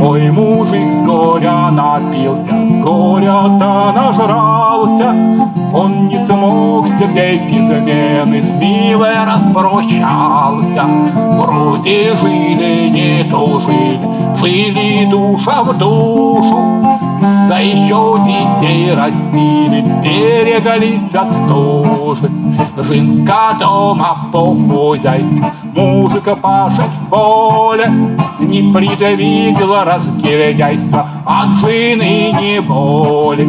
Ой, мужик с горя напился, с горя-то нажрался, он не смог стерпеть измены, с милой распрощался. Вроде жили, не тужили, жили душа в душу, да еще детей растили, берегались от стужи. Жинка дома по хозяйству, мужика пашет поле, Не придавила разгильдяйство от жены не боли.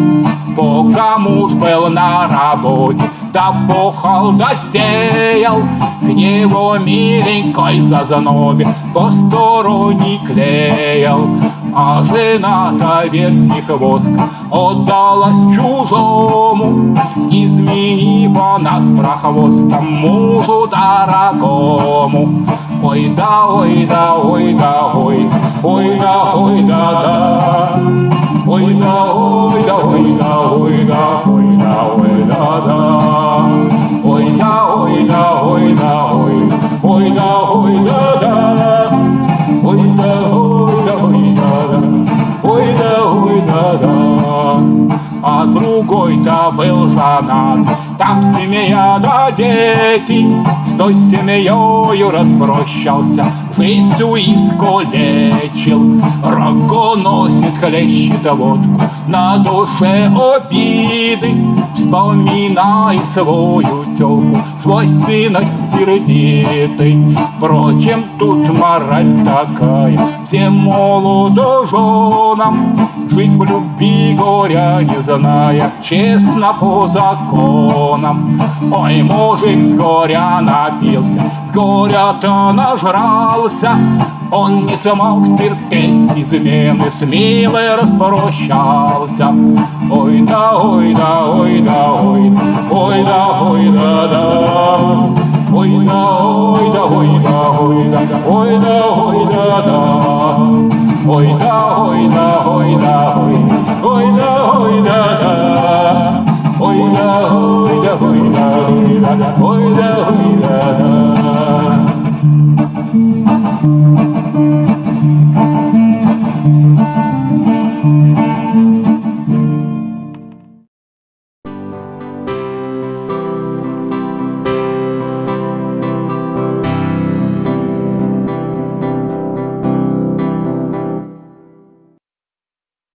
Пока муж был на работе, да похал, да сеял, К нему миленькой зазнобе посторонний клеял. А жена-то вертихвостка отдалась чужому, Изменив с прохвостом мужу дорогому. Ой да, ой да, ой да, ой, ой да, ой да, да. А другой-то был женат, там семья да дети, С той семьёю распрощался, жизнью искалечил. Рогоносец хлещет водку, на душе обиды, Вспоминает свою тёлку, свойственность сердитой. Впрочем, тут мораль такая, всем молодоженам Жить в любви горя не зная, честно по законам. Ой, мужик с горя напился, с горя-то нажрался, Он не смог стерпеть измены, с милой распрощался. Ой да, ой да, ой да, ой ой да, ой да, да. Ой да, ой да, ой да, ой да, ой да, ой да, да. Ой да, ой да, ой да, ой, ой да, ой да, да. Ой да, ой да, ой да, ой да, ой да, ой да, да.